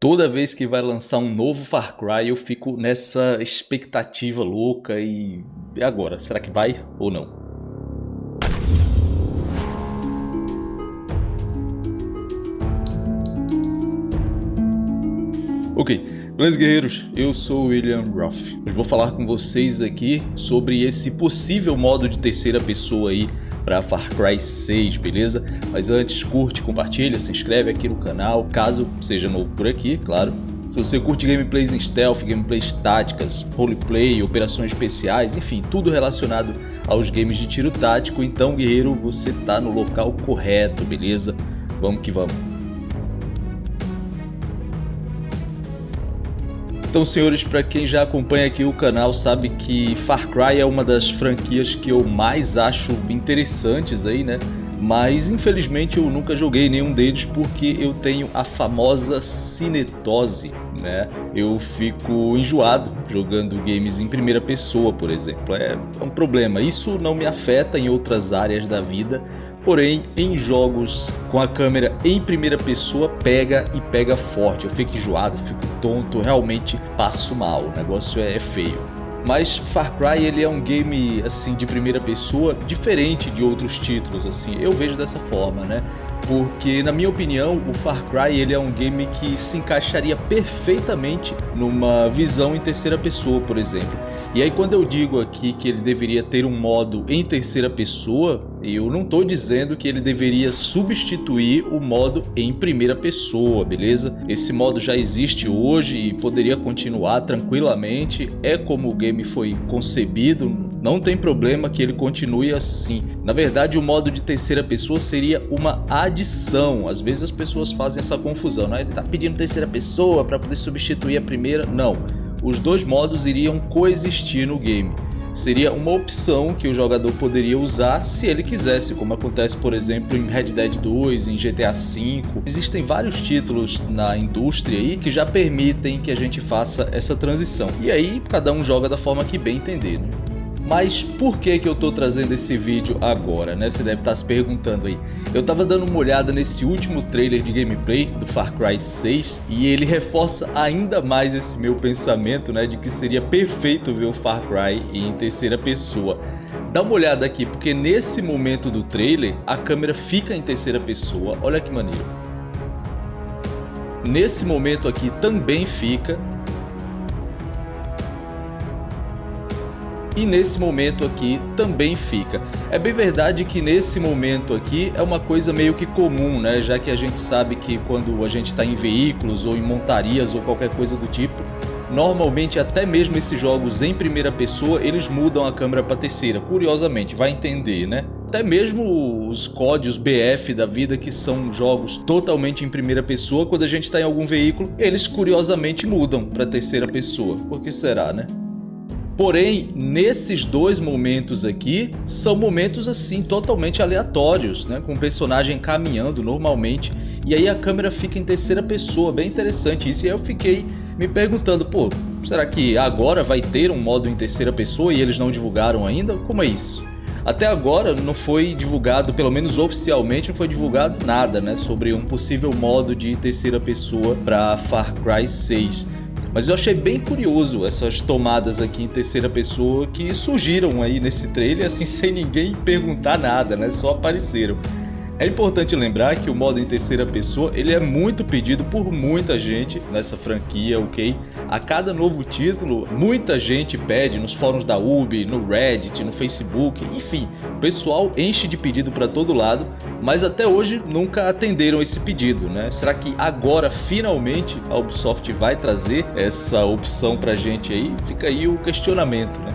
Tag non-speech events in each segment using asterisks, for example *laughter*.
Toda vez que vai lançar um novo Far Cry eu fico nessa expectativa louca e... e agora? Será que vai ou não? Ok, beleza guerreiros? Eu sou o William Roth. Hoje vou falar com vocês aqui sobre esse possível modo de terceira pessoa aí para Far Cry 6, beleza? Mas antes, curte, compartilha, se inscreve aqui no canal, caso seja novo por aqui, claro. Se você curte gameplays em stealth, gameplays táticas, roleplay, operações especiais, enfim, tudo relacionado aos games de tiro tático, então guerreiro, você tá no local correto, beleza? Vamos que vamos. Então, senhores, para quem já acompanha aqui o canal sabe que Far Cry é uma das franquias que eu mais acho interessantes aí, né? Mas infelizmente eu nunca joguei nenhum deles porque eu tenho a famosa cinetose, né? Eu fico enjoado jogando games em primeira pessoa, por exemplo. É, é um problema. Isso não me afeta em outras áreas da vida, Porém, em jogos com a câmera em primeira pessoa, pega e pega forte. Eu fico enjoado, fico tonto, realmente passo mal. O negócio é feio. Mas Far Cry ele é um game assim de primeira pessoa diferente de outros títulos assim. Eu vejo dessa forma, né? Porque na minha opinião, o Far Cry ele é um game que se encaixaria perfeitamente numa visão em terceira pessoa, por exemplo. E aí quando eu digo aqui que ele deveria ter um modo em terceira pessoa, eu não estou dizendo que ele deveria substituir o modo em primeira pessoa, beleza? Esse modo já existe hoje e poderia continuar tranquilamente, é como o game foi concebido, não tem problema que ele continue assim. Na verdade, o modo de terceira pessoa seria uma adição. Às vezes as pessoas fazem essa confusão, né? Ele está pedindo terceira pessoa para poder substituir a primeira. Não os dois modos iriam coexistir no game. Seria uma opção que o jogador poderia usar se ele quisesse, como acontece por exemplo em Red Dead 2, em GTA V. Existem vários títulos na indústria aí que já permitem que a gente faça essa transição. E aí cada um joga da forma que bem entender. Né? Mas por que que eu tô trazendo esse vídeo agora, né? Você deve estar tá se perguntando aí. Eu tava dando uma olhada nesse último trailer de gameplay do Far Cry 6 e ele reforça ainda mais esse meu pensamento, né? De que seria perfeito ver o Far Cry em terceira pessoa. Dá uma olhada aqui, porque nesse momento do trailer a câmera fica em terceira pessoa, olha que maneiro. Nesse momento aqui também fica, e nesse momento aqui também fica. É bem verdade que nesse momento aqui é uma coisa meio que comum, né? Já que a gente sabe que quando a gente está em veículos ou em montarias ou qualquer coisa do tipo, normalmente até mesmo esses jogos em primeira pessoa, eles mudam a câmera para terceira, curiosamente, vai entender, né? Até mesmo os códigos BF da vida, que são jogos totalmente em primeira pessoa, quando a gente está em algum veículo, eles curiosamente mudam para terceira pessoa. Por que será, né? Porém, nesses dois momentos aqui, são momentos assim totalmente aleatórios, né? Com o personagem caminhando normalmente e aí a câmera fica em terceira pessoa, bem interessante isso. E aí eu fiquei me perguntando, pô, será que agora vai ter um modo em terceira pessoa e eles não divulgaram ainda? Como é isso? Até agora não foi divulgado, pelo menos oficialmente, não foi divulgado nada né, sobre um possível modo de terceira pessoa para Far Cry 6. Mas eu achei bem curioso essas tomadas aqui em terceira pessoa que surgiram aí nesse trailer assim *laughs* sem ninguém perguntar nada, né? Só apareceram. É importante lembrar que o modo em terceira pessoa ele é muito pedido por muita gente nessa franquia, ok? A cada novo título, muita gente pede nos fóruns da Ubi, no Reddit, no Facebook, enfim, o pessoal enche de pedido para todo lado, mas até hoje nunca atenderam esse pedido, né? Será que agora finalmente a Ubisoft vai trazer essa opção pra gente aí? Fica aí o questionamento, né?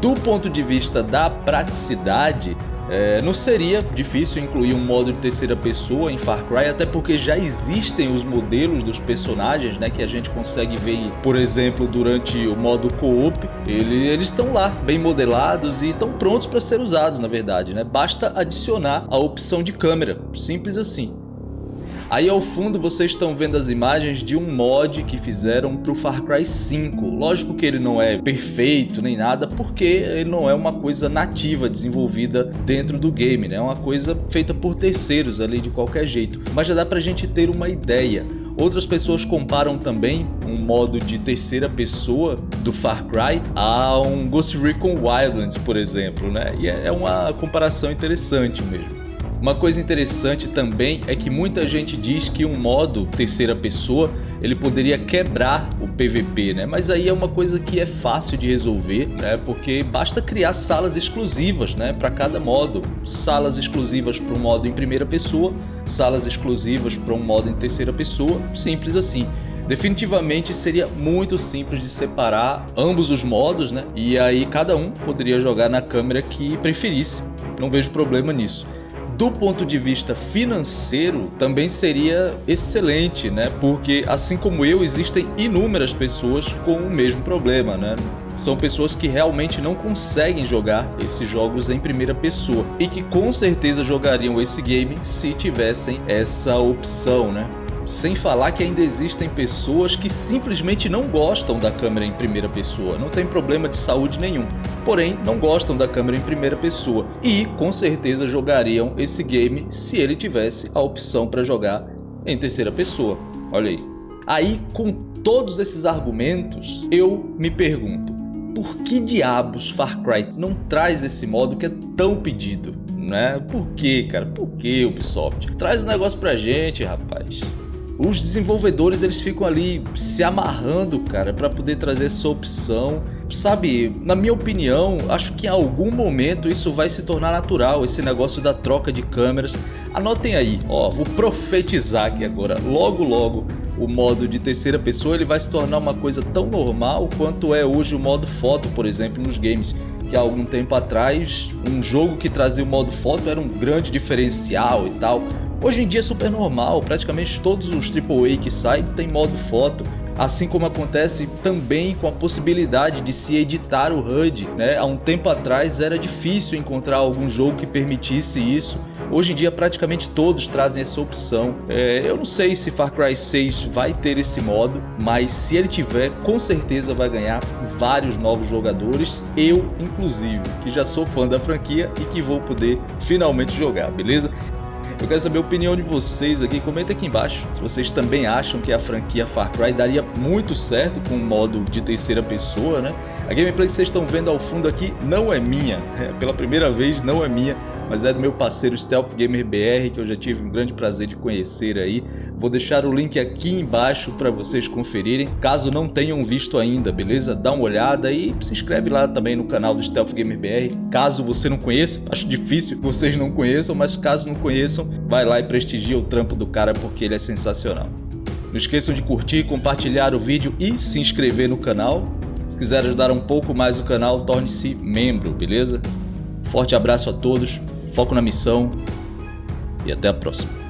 Do ponto de vista da praticidade, é, não seria difícil incluir um modo de terceira pessoa em Far Cry, até porque já existem os modelos dos personagens né, que a gente consegue ver, por exemplo, durante o modo co-op. Ele, eles estão lá, bem modelados e estão prontos para ser usados, na verdade. Né? Basta adicionar a opção de câmera, simples assim. Aí ao fundo vocês estão vendo as imagens de um mod que fizeram para o Far Cry 5. Lógico que ele não é perfeito nem nada, porque ele não é uma coisa nativa desenvolvida dentro do game, né? É uma coisa feita por terceiros ali de qualquer jeito. Mas já dá pra gente ter uma ideia. Outras pessoas comparam também um modo de terceira pessoa do Far Cry a um Ghost Recon Wildlands, por exemplo, né? E é uma comparação interessante mesmo. Uma coisa interessante também é que muita gente diz que um modo terceira pessoa ele poderia quebrar o PVP, né? Mas aí é uma coisa que é fácil de resolver, né? Porque basta criar salas exclusivas, né? Para cada modo, salas exclusivas para um modo em primeira pessoa, salas exclusivas para um modo em terceira pessoa, simples assim. Definitivamente seria muito simples de separar ambos os modos, né? E aí cada um poderia jogar na câmera que preferisse. Não vejo problema nisso do ponto de vista financeiro também seria excelente, né? Porque assim como eu, existem inúmeras pessoas com o mesmo problema, né? São pessoas que realmente não conseguem jogar esses jogos em primeira pessoa e que com certeza jogariam esse game se tivessem essa opção, né? Sem falar que ainda existem pessoas que simplesmente não gostam da câmera em primeira pessoa, não tem problema de saúde nenhum, porém não gostam da câmera em primeira pessoa e com certeza jogariam esse game se ele tivesse a opção para jogar em terceira pessoa, olha aí. Aí com todos esses argumentos eu me pergunto, por que diabos Far Cry não traz esse modo que é tão pedido? Né? Por que, cara? Por que Ubisoft? Traz o um negócio pra gente, rapaz os desenvolvedores eles ficam ali se amarrando, cara, para poder trazer essa opção. Sabe, na minha opinião, acho que em algum momento isso vai se tornar natural, esse negócio da troca de câmeras. Anotem aí, ó, vou profetizar aqui agora, logo logo o modo de terceira pessoa ele vai se tornar uma coisa tão normal quanto é hoje o modo foto, por exemplo, nos games que há algum tempo atrás um jogo que trazia o modo foto era um grande diferencial e tal. Hoje em dia é super normal, praticamente todos os AAA que saem tem modo foto, assim como acontece também com a possibilidade de se editar o HUD. Né? Há um tempo atrás era difícil encontrar algum jogo que permitisse isso, hoje em dia praticamente todos trazem essa opção. É, eu não sei se Far Cry 6 vai ter esse modo, mas se ele tiver, com certeza vai ganhar vários novos jogadores, eu inclusive, que já sou fã da franquia e que vou poder finalmente jogar, beleza? Eu quero saber a opinião de vocês aqui, comenta aqui embaixo se vocês também acham que a franquia Far Cry daria muito certo com o modo de terceira pessoa, né? A gameplay que vocês estão vendo ao fundo aqui não é minha, é, pela primeira vez não é minha, mas é do meu parceiro Stealth Gamer BR, que eu já tive um grande prazer de conhecer aí. Vou deixar o link aqui embaixo para vocês conferirem, caso não tenham visto ainda, beleza? Dá uma olhada e se inscreve lá também no canal do Stealth Gamer BR, caso você não conheça, *laughs* acho difícil que vocês não conheçam, mas caso não conheçam, vai lá e prestigia o trampo do cara porque ele é sensacional. Não esqueçam de curtir, compartilhar o vídeo e se inscrever no canal. Se quiser ajudar um pouco mais o canal, torne-se membro, beleza? Forte abraço a todos, foco na missão e até a próxima.